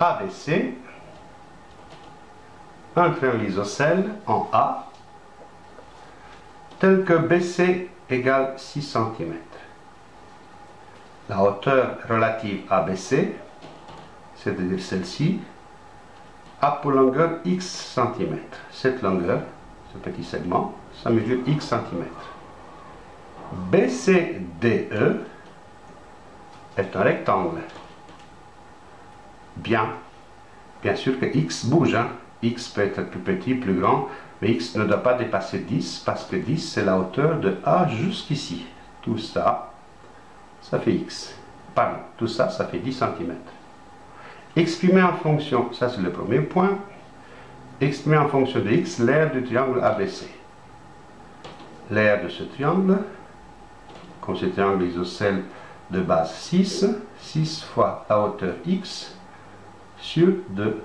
ABC, un triangle isocèle en A, tel que BC égale 6 cm. La hauteur relative ABC, c'est-à-dire celle-ci, a pour longueur x cm. Cette longueur, ce petit segment, ça mesure x cm. BCDE est un rectangle. Bien. Bien sûr que x bouge. Hein. x peut être plus petit, plus grand, mais x ne doit pas dépasser 10 parce que 10 c'est la hauteur de A jusqu'ici. Tout ça, ça fait x. Pardon, tout ça, ça fait 10 cm. Exprimer en fonction, ça c'est le premier point, exprimer en fonction de x l'aire du triangle ABC. L'aire de ce triangle, comme ce triangle isocèle de base 6, 6 fois la hauteur x sur 2,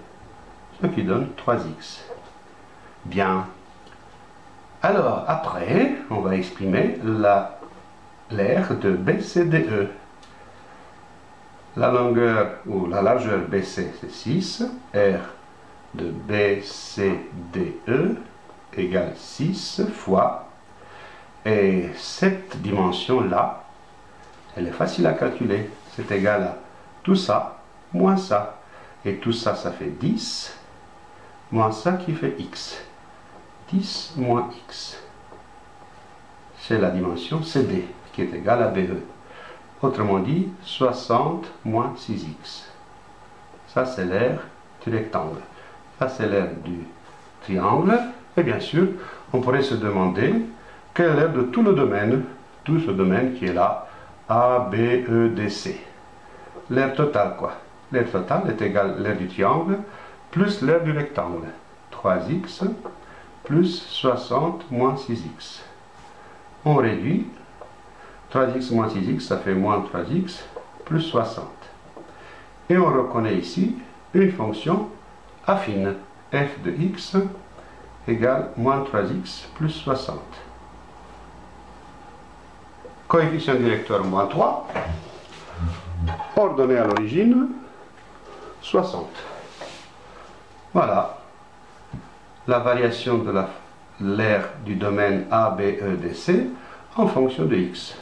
ce qui donne 3x. Bien. Alors, après, on va exprimer l'aire de BCDE. La longueur ou la largeur BC, c'est 6. R de BCDE égale 6 fois. Et cette dimension-là, elle est facile à calculer. C'est égal à tout ça moins ça. Et tout ça, ça fait 10 moins ça qui fait x. 10 moins x. C'est la dimension CD qui est égale à BE. Autrement dit, 60 moins 6x. Ça, c'est l'aire du rectangle. Ça, c'est l'aire du triangle. Et bien sûr, on pourrait se demander quelle est l'aire de tout le domaine, tout ce domaine qui est là, A, B, E, D, C. L'aire totale, quoi. L'aire totale est égale à l'aire du triangle plus l'aire du rectangle. 3x plus 60 moins 6x. On réduit 3x moins 6x, ça fait moins 3x, plus 60. Et on reconnaît ici une fonction affine, f de x égale moins 3x plus 60. Coefficient directeur moins 3, ordonnée à l'origine, 60. Voilà la variation de l'aire du domaine A, B, E, D, C en fonction de x.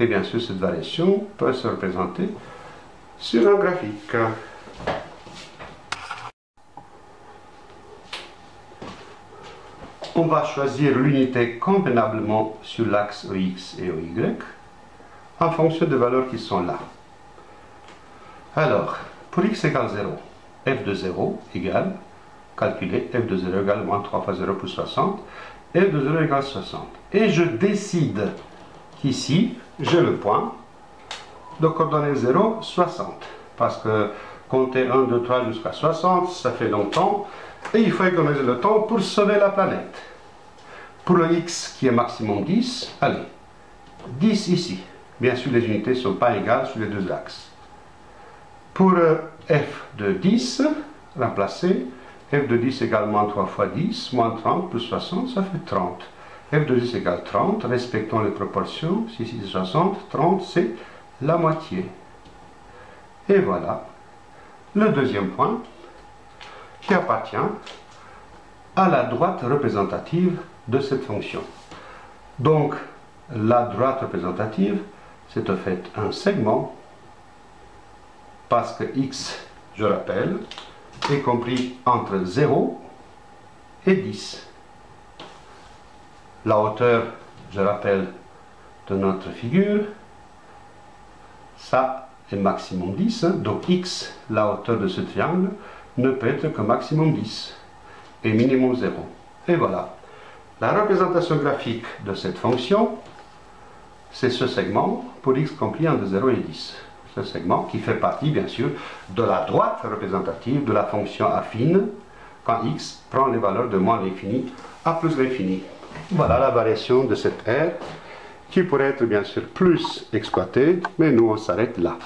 Et bien sûr, cette variation peut se représenter sur un graphique. On va choisir l'unité convenablement sur l'axe EX et EY en fonction des valeurs qui sont là. Alors, pour x égale 0, f de 0 égale, calculer f de 0 égale moins 3 fois 0 plus 60, f de 0 égale 60. Et je décide qu'ici, j'ai le point de coordonnées 0, 60. Parce que compter 1, 2, 3 jusqu'à 60, ça fait longtemps. Et il faut économiser le temps pour sauver la planète. Pour le x qui est maximum 10, allez, 10 ici. Bien sûr, les unités ne sont pas égales sur les deux axes. Pour euh, f de 10, remplacer, f de 10 égale moins 3 fois 10, moins 30 plus 60, ça fait 30 f de 10 égale 30, respectons les proportions, si c'est 60, 30 c'est la moitié. Et voilà le deuxième point qui appartient à la droite représentative de cette fonction. Donc, la droite représentative, c'est en fait un segment, parce que x, je rappelle, est compris entre 0 et 10 la hauteur, je rappelle, de notre figure, ça est maximum 10, hein. donc x, la hauteur de ce triangle, ne peut être que maximum 10 et minimum 0. Et voilà. La représentation graphique de cette fonction, c'est ce segment pour x compris entre 0 et 10. Ce segment qui fait partie, bien sûr, de la droite représentative de la fonction affine quand x prend les valeurs de moins l'infini à plus l'infini. Voilà la variation de cette aire qui pourrait être bien sûr plus exploitée, mais nous on s'arrête là.